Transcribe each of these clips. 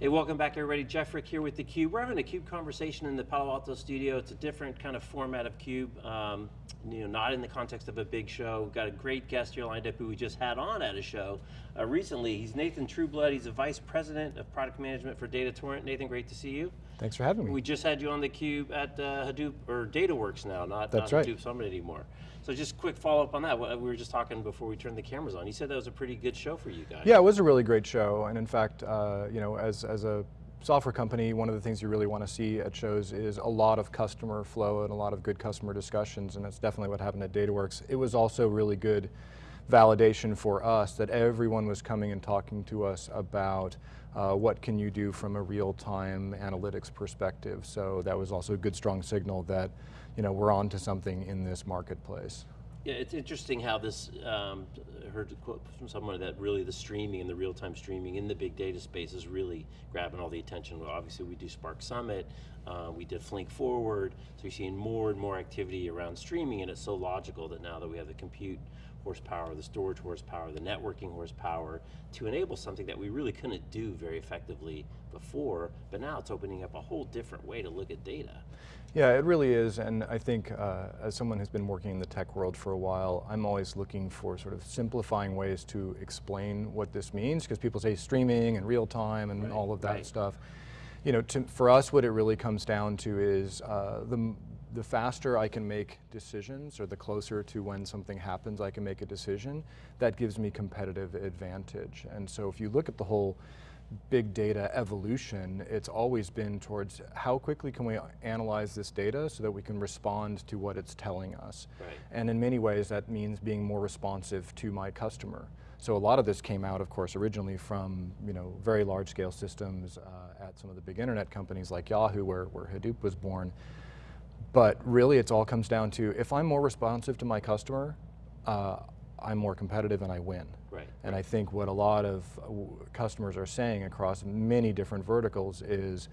Hey, welcome back everybody. Jeff Frick here with theCUBE. We're having a CUBE conversation in the Palo Alto studio. It's a different kind of format of CUBE, um, you know, not in the context of a big show. We've got a great guest here lined up who we just had on at a show uh, recently. He's Nathan Trueblood. He's a Vice President of Product Management for DataTorrent. Nathan, great to see you. Thanks for having me. We just had you on theCUBE at uh, Hadoop, or DataWorks now, not, That's not right. Hadoop Summit anymore. So just quick follow up on that. We were just talking before we turned the cameras on. You said that was a pretty good show for you guys. Yeah, it was a really great show, and in fact, uh, you know, as, as a software company, one of the things you really want to see at shows is a lot of customer flow and a lot of good customer discussions, and that's definitely what happened at DataWorks. It was also really good validation for us that everyone was coming and talking to us about uh, what can you do from a real-time analytics perspective. So that was also a good strong signal that you know, we're on to something in this marketplace. Yeah, it's interesting how this, um, I heard a quote from someone that really the streaming and the real-time streaming in the big data space is really grabbing all the attention. Well, obviously we do Spark Summit, uh, we did Flink Forward, so you're seeing more and more activity around streaming and it's so logical that now that we have the compute horsepower, the storage horsepower, the networking horsepower to enable something that we really couldn't do very effectively before, but now it's opening up a whole different way to look at data. Yeah, it really is, and I think uh, as someone who's been working in the tech world for a while, I'm always looking for sort of simplifying ways to explain what this means, because people say streaming and real time and right, all of that right. stuff. You know, to, for us what it really comes down to is uh, the, the faster I can make decisions, or the closer to when something happens I can make a decision, that gives me competitive advantage. And so if you look at the whole big data evolution, it's always been towards how quickly can we analyze this data so that we can respond to what it's telling us. Right. And in many ways that means being more responsive to my customer. So a lot of this came out, of course, originally from you know, very large scale systems uh, at some of the big internet companies like Yahoo where, where Hadoop was born. But really it all comes down to, if I'm more responsive to my customer, uh, I'm more competitive and I win. Right. And I think what a lot of uh, customers are saying across many different verticals is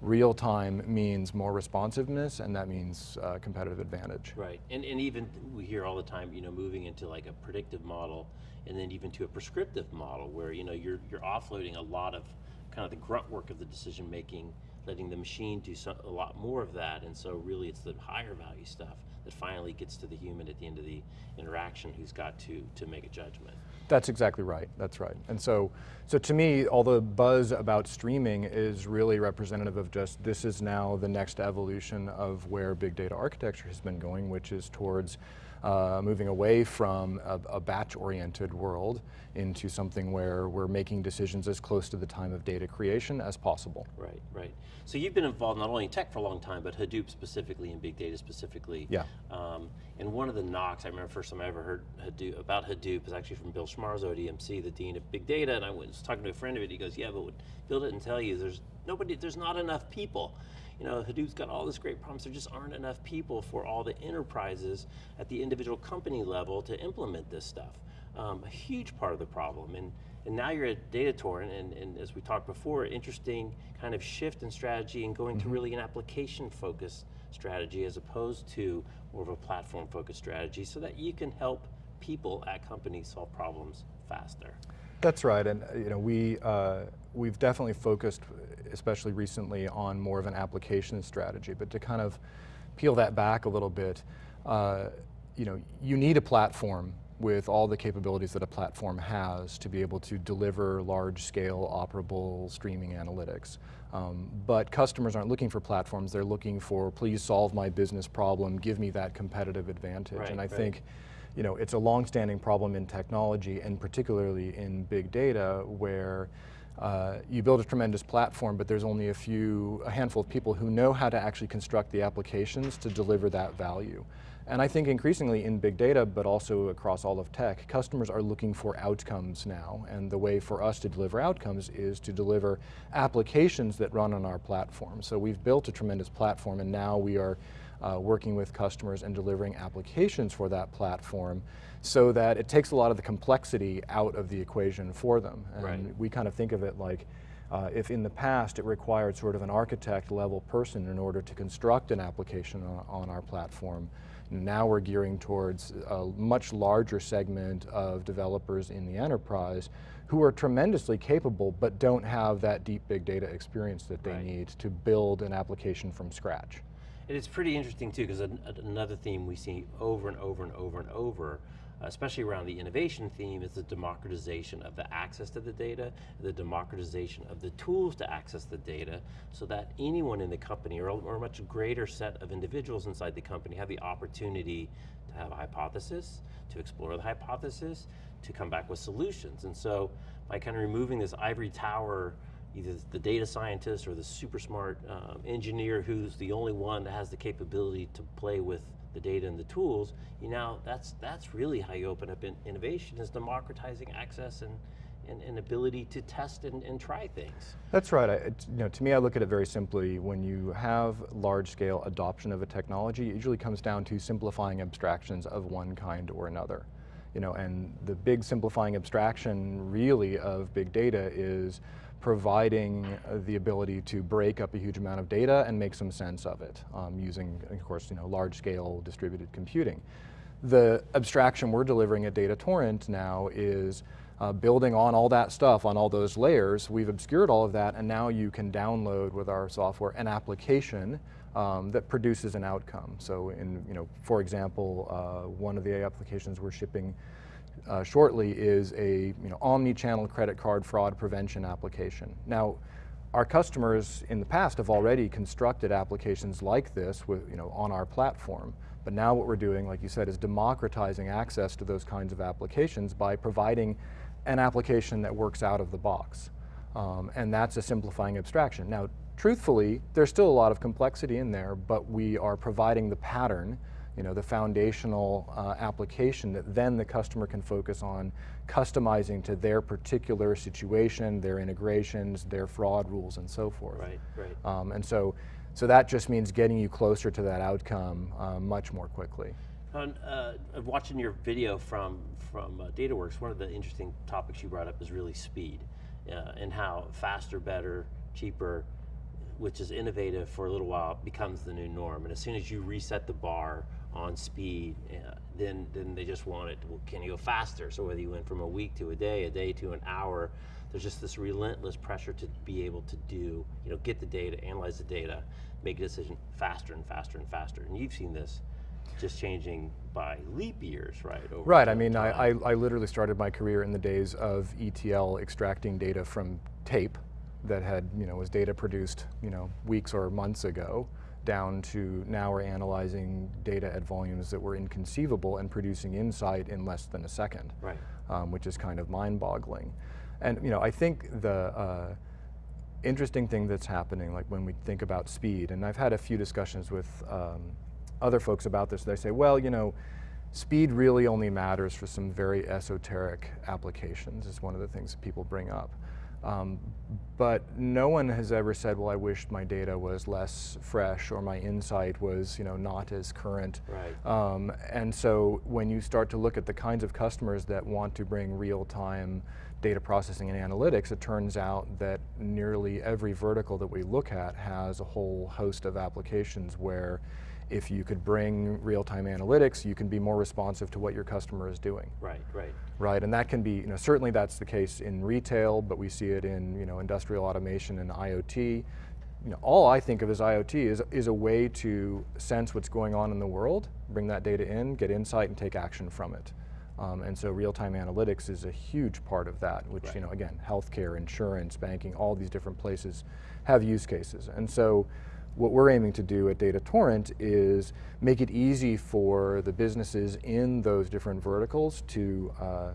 real time means more responsiveness and that means uh, competitive advantage. Right, and, and even we hear all the time, you know, moving into like a predictive model and then even to a prescriptive model where, you know, you're, you're offloading a lot of kind of the grunt work of the decision making, letting the machine do a lot more of that, and so really it's the higher value stuff that finally gets to the human at the end of the interaction who's got to, to make a judgment. That's exactly right, that's right. And so, so to me, all the buzz about streaming is really representative of just, this is now the next evolution of where big data architecture has been going, which is towards uh, moving away from a, a batch-oriented world into something where we're making decisions as close to the time of data creation as possible. Right, right. So you've been involved not only in tech for a long time, but Hadoop specifically and big data specifically. Yeah. Um, and one of the knocks, I remember first time I ever heard Hadoop, about Hadoop is actually from Bill Schmarzo at EMC, the Dean of Big Data, and I was talking to a friend of it, he goes, yeah, but what Bill didn't tell you, there's nobody, there's not enough people. You know, Hadoop's got all this great problems, there just aren't enough people for all the enterprises at the individual company level to implement this stuff. Um, a huge part of the problem, and, and now you're at DataTorrent, and, and as we talked before, interesting kind of shift in strategy and going to really an application focused strategy as opposed to more of a platform focused strategy so that you can help people at companies solve problems faster. That's right, and uh, you know, we, uh, we've definitely focused, especially recently, on more of an application strategy, but to kind of peel that back a little bit, uh, you know, you need a platform with all the capabilities that a platform has to be able to deliver large-scale operable streaming analytics. Um, but customers aren't looking for platforms, they're looking for, please solve my business problem, give me that competitive advantage. Right, and I right. think you know, it's a long-standing problem in technology and particularly in big data where uh, you build a tremendous platform, but there's only a few, a handful of people who know how to actually construct the applications to deliver that value. And I think increasingly in big data, but also across all of tech, customers are looking for outcomes now. And the way for us to deliver outcomes is to deliver applications that run on our platform. So we've built a tremendous platform and now we are uh, working with customers and delivering applications for that platform so that it takes a lot of the complexity out of the equation for them. And Right. we kind of think of it like, uh, if in the past it required sort of an architect level person in order to construct an application on, on our platform, now we're gearing towards a much larger segment of developers in the enterprise who are tremendously capable but don't have that deep big data experience that they Right. need to build an application from scratch. And it's pretty interesting too, because another theme we see over and over and over and over, especially around the innovation theme, is the democratization of the access to the data, the democratization of the tools to access the data, so that anyone in the company, or, or a much greater set of individuals inside the company have the opportunity to have a hypothesis, to explore the hypothesis, to come back with solutions. And so, by kind of removing this ivory tower either the data scientist or the super smart um, engineer who's the only one that has the capability to play with the data and the tools, you know, that's, that's really how you open up in innovation is democratizing access and, and, and ability to test and, and try things. That's right. I, you know, to me, I look at it very simply. When you have large-scale adoption of a technology, it usually comes down to simplifying abstractions of one kind or another. You know, and the big simplifying abstraction, really, of big data is providing the ability to break up a huge amount of data and make some sense of it um, using, of course, you know, large-scale distributed computing. The abstraction we're delivering at Data Torrent now is uh, building on all that stuff, on all those layers. We've obscured all of that, and now you can download with our software an application um, that produces an outcome. So, in you know, for example, uh, one of the applications we're shipping uh, shortly is a you know, omni-channel credit card fraud prevention application. Now, our customers in the past have already constructed applications like this with, you know, on our platform. But now what we're doing, like you said, is democratizing access to those kinds of applications by providing an application that works out of the box. Um, and that's a simplifying abstraction. Now, truthfully, there's still a lot of complexity in there, but we are providing the pattern, you know, the foundational uh, application that then the customer can focus on customizing to their particular situation, their integrations, their fraud rules, and so forth. Right, right. Um, and so, so that just means getting you closer to that outcome uh, much more quickly. On, uh, watching your video from, from uh, DataWorks, one of the interesting topics you brought up is really speed uh, and how faster, better, cheaper, which is innovative for a little while, becomes the new norm. And as soon as you reset the bar on speed, uh, then, then they just want it, well, can you go faster? So whether you went from a week to a day, a day to an hour, there's just this relentless pressure to be able to do, you know, get the data, analyze the data, make a decision faster and faster and faster. And you've seen this just changing by leap years, right? Over Right, I mean, I, I, I literally started my career in the days of ETL extracting data from tape that had, you know, was data produced, you know, weeks or months ago, down to now we're analyzing data at volumes that were inconceivable and producing insight in less than a second. Right. um, which is kind of mind-boggling. And you know, I think the uh, interesting thing that's happening, like when we think about speed, and I've had a few discussions with um, other folks about this, they say, well, you know, speed really only matters for some very esoteric applications, is one of the things that people bring up. Um, but no one has ever said, well, I wished my data was less fresh or my insight was you know, not as current. Right. Um, and so when you start to look at the kinds of customers that want to bring real-time data processing and analytics, it turns out that nearly every vertical that we look at has a whole host of applications where if you could bring real-time analytics, you can be more responsive to what your customer is doing. Right, right. Right, and that can be, you know, certainly that's the case in retail, but we see it in, you know, industrial automation and IoT. You know, all I think of as IoT is, is a way to sense what's going on in the world, bring that data in, get insight, and take action from it. Um, and so real-time analytics is a huge part of that, which, Right. you know, again, healthcare, insurance, banking, all these different places have use cases. And so what we're aiming to do at Data Torrent is make it easy for the businesses in those different verticals to uh,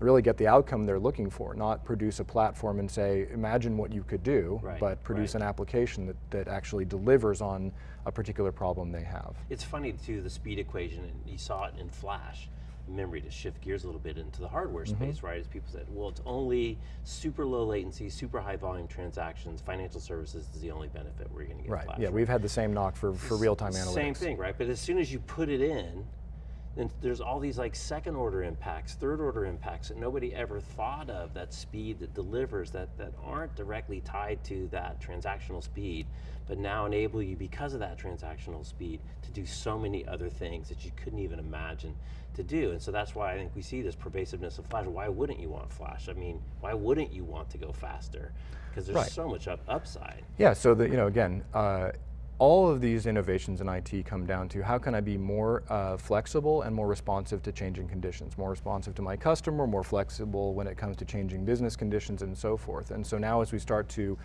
really get the outcome they're looking for, not produce a platform and say, imagine what you could do, Right, but produce right. an application that, that actually delivers on a particular problem they have. It's funny too, the speed equation, and you saw it in Flash. Memory to shift gears a little bit into the hardware Mm-hmm. space, right? As people said, well, it's only super low latency, super high volume transactions. Financial services is the only benefit you're going to get Right, Flash. yeah, we've had the same knock for, for real-time analytics. Same thing, right? But as soon as you put it in, then there's all these like second order impacts, third order impacts that nobody ever thought of, that speed that delivers, that, that aren't directly tied to that transactional speed, but now enable you, because of that transactional speed, to do so many other things that you couldn't even imagine to do. And so that's why I think we see this pervasiveness of Flash. Why wouldn't you want Flash? I mean, why wouldn't you want to go faster? Because there's Right. so much up, upside. Yeah, so that, you know, again, uh, all of these innovations in IT come down to how can I be more uh, flexible and more responsive to changing conditions, more responsive to my customer, more flexible when it comes to changing business conditions and so forth. And so now as we start to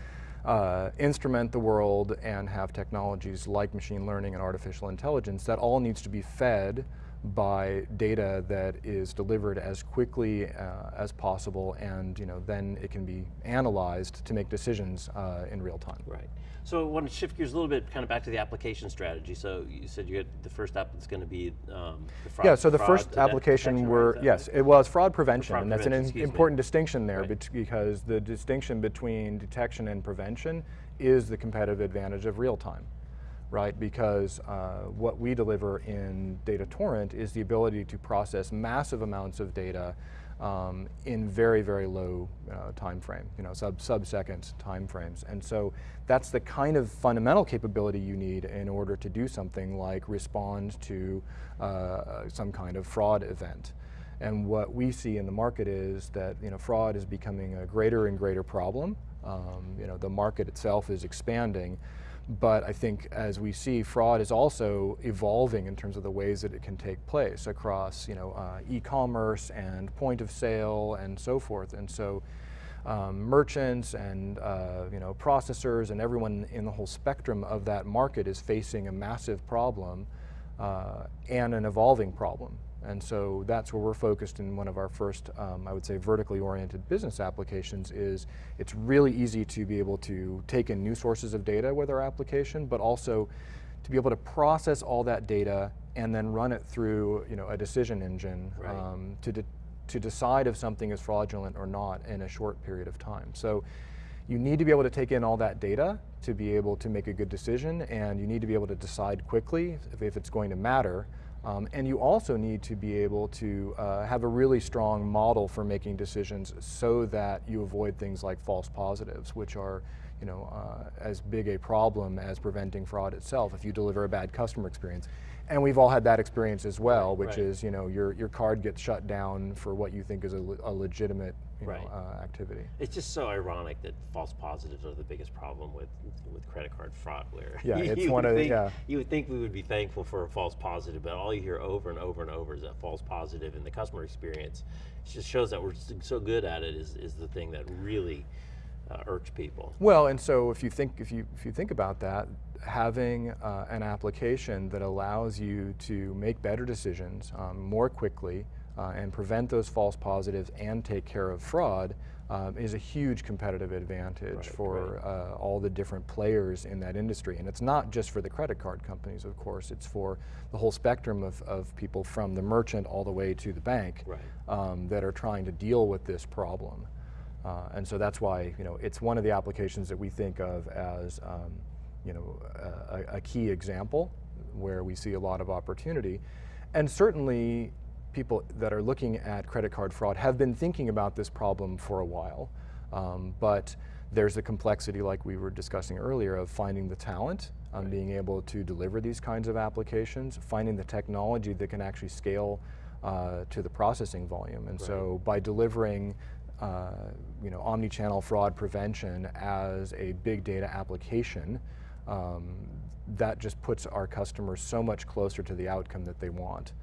uh, instrument the world and have technologies like machine learning and artificial intelligence, that all needs to be fed by data that is delivered as quickly uh, as possible and you know, then it can be analyzed to make decisions uh, in real time. Right. So I want to shift gears a little bit, kind of back to the application strategy. So you said you had the first app that's going to be um, the fraud. Yeah, so the first application right? were, that yes, right? it was fraud prevention, fraud and that's an prevention, excuse me. important distinction there Right. because the distinction between detection and prevention is the competitive advantage of real time, right? Because uh, what we deliver in Data Torrent is the ability to process massive amounts of data um, in very, very low uh, time frame, you know, sub sub-second time frames. And so that's the kind of fundamental capability you need in order to do something like respond to uh, some kind of fraud event. And what we see in the market is that you know, fraud is becoming a greater and greater problem. Um, you know, the market itself is expanding, but I think as we see, fraud is also evolving in terms of the ways that it can take place across you know, uh, e-commerce and point of sale and so forth. And so um, merchants and uh, you know, processors and everyone in the whole spectrum of that market is facing a massive problem uh, and an evolving problem. And so that's where we're focused in one of our first, um, I would say, vertically oriented business applications is it's really easy to be able to take in new sources of data with our application, but also to be able to process all that data and then run it through you know, a decision engine Right. um, to, de to decide if something is fraudulent or not in a short period of time. So you need to be able to take in all that data to be able to make a good decision and you need to be able to decide quickly if, if it's going to matter. Um, and you also need to be able to uh, have a really strong model for making decisions so that you avoid things like false positives, which are you know, uh, as big a problem as preventing fraud itself if you deliver a bad customer experience. And we've all had that experience as well, which right. is you know, your, your card gets shut down for what you think is a, le- a legitimate you Right. know, uh, activity. It's just so ironic that false positives are the biggest problem with with credit card fraud. Where Yeah, you it's would one of the- think- yeah. You would think we would be thankful for a false positive, but all you hear over and over and over is that false positive, and the customer experience it just shows that we're so good at it. Is is the thing that really uh, irks people. Well, and so if you think if you if you think about that, having uh, an application that allows you to make better decisions um, more quickly uh, and prevent those false positives and take care of fraud um, is a huge competitive advantage Right, for uh, all the different players in that industry. And it's not just for the credit card companies, of course. It's for the whole spectrum of, of people from the merchant all the way to the bank Right. um, that are trying to deal with this problem. Uh, and so that's why you know it's one of the applications that we think of as um, you know a, a key example where we see a lot of opportunity, and certainly people that are looking at credit card fraud have been thinking about this problem for a while, um, but there's the complexity like we were discussing earlier of finding the talent, um, being able to deliver these kinds of applications, finding the technology that can actually scale uh, to the processing volume. And so by delivering uh, you know, omni-channel fraud prevention as a big data application, um, that just puts our customers so much closer to the outcome that they want.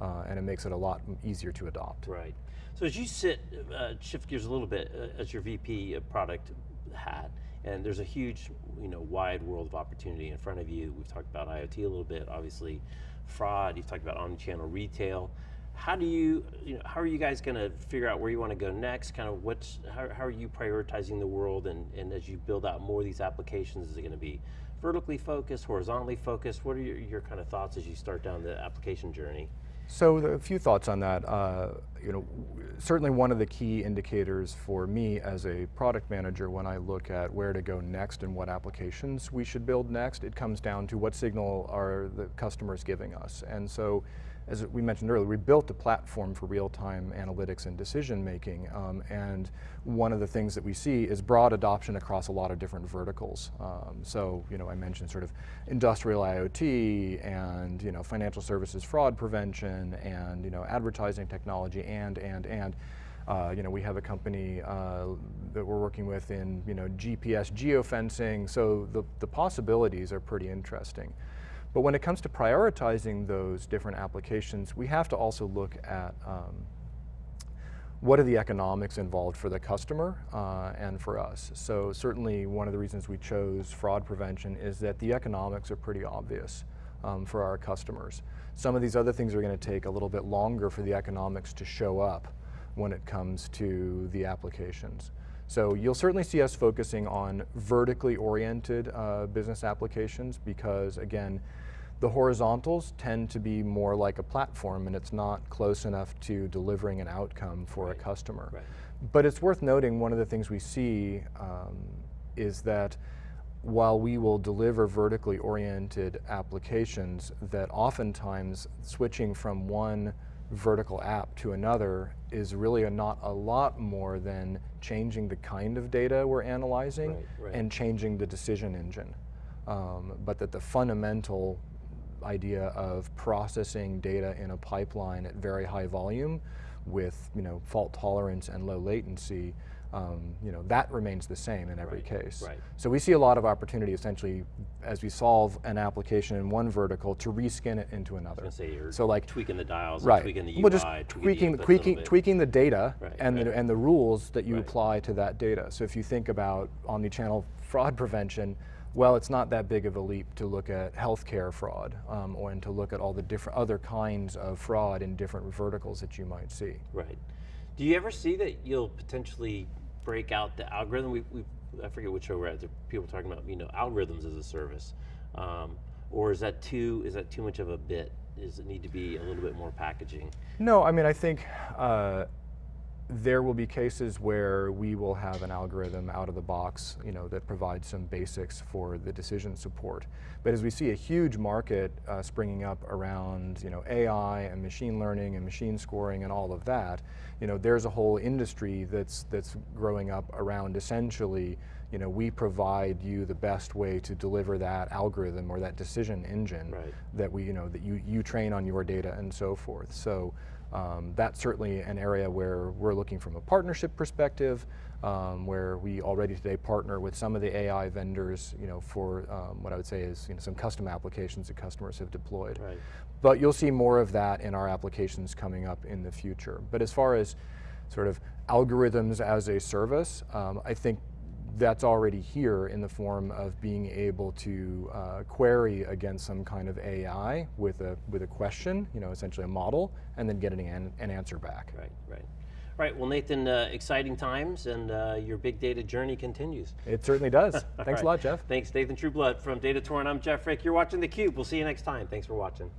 Uh, and it makes it a lot easier to adopt. Right. So as you sit, uh, shift gears a little bit uh, as your VP of product hat, and there's a huge, you know, wide world of opportunity in front of you. We've talked about IoT a little bit, obviously, fraud. You've talked about omnichannel retail. How do you, you know, how are you guys going to figure out where you want to go next? Kind of what's, how, how are you prioritizing the world? And, and as you build out more of these applications, is it going to be vertically focused, horizontally focused? What are your, your kind of thoughts as you start down the application journey? So a few thoughts on that. Uh, you know, certainly one of the key indicators for me as a product manager when I look at where to go next and what applications we should build next, it comes down to what signal are the customers giving us. And so, as we mentioned earlier, we built a platform for real-time analytics and decision making. Um, and one of the things that we see is broad adoption across a lot of different verticals. Um, so, you know, I mentioned sort of industrial IoT and, you know, financial services fraud prevention and, you know, advertising technology and, and, and. Uh, you know, we have a company uh, that we're working with in, you know, GPS geofencing. So the, the possibilities are pretty interesting. But when it comes to prioritizing those different applications, we have to also look at um, what are the economics involved for the customer uh, and for us. So certainly one of the reasons we chose fraud prevention is that the economics are pretty obvious um, for our customers. Some of these other things are going to take a little bit longer for the economics to show up when it comes to the applications. So you'll certainly see us focusing on vertically oriented uh, business applications because again, the horizontals tend to be more like a platform and it's not close enough to delivering an outcome for Right. a customer. Right. But it's worth noting one of the things we see um, is that while we will deliver vertically oriented applications, that oftentimes switching from one vertical app to another is really a not a lot more than changing the kind of data we're analyzing Right, right. and changing the decision engine. Um, but that the fundamental idea of processing data in a pipeline at very high volume with you know fault tolerance and low latency, um, you know that remains the same in every Right, case. right. So we see a lot of opportunity essentially as we solve an application in one vertical to reskin it into another. say you're so like tweaking the dials, right, tweaking the UI, well just tweaking, tweaking the tweaking tweaking the data Right, and the and the rules that you apply to that data. So if you think about omni-channel fraud prevention, well, it's not that big of a leap to look at healthcare fraud um, or and to look at all the different other kinds of fraud in different verticals that you might see. Right. Do you ever see that you'll potentially break out the algorithm? We, we I forget which show we're at. People talking about you know algorithms as a service, um, or is that too is that too much of a bit? Does it need to be a little bit more packaging? No, I mean, I think uh, there will be cases where we will have an algorithm out of the box, you know, that provides some basics for the decision support. But as we see a huge market uh, springing up around, you know, AI and machine learning and machine scoring and all of that, you know, there's a whole industry that's that's growing up around essentially, you know, we provide you the best way to deliver that algorithm or that decision engine Right. that we, you know, that you, you train on your data and so forth. So um, that's certainly an area where we're looking from a partnership perspective, um, where we already today partner with some of the AI vendors, you know, for um, what I would say is you know, some custom applications that customers have deployed. Right. But you'll see more of that in our applications coming up in the future. But as far as sort of algorithms as a service, um, I think that's already here in the form of being able to uh, query against some kind of AI with a with a question, you know, essentially a model, and then getting an, an answer back. Right. Right. Right. Well, Nathan, uh, exciting times, and uh, your big data journey continues. It certainly does. Thanks right. a lot, Jeff. Thanks, Nathan Trueblood from Data Torrent. I'm Jeff Frick. You're watching theCUBE. We'll see you next time. Thanks for watching.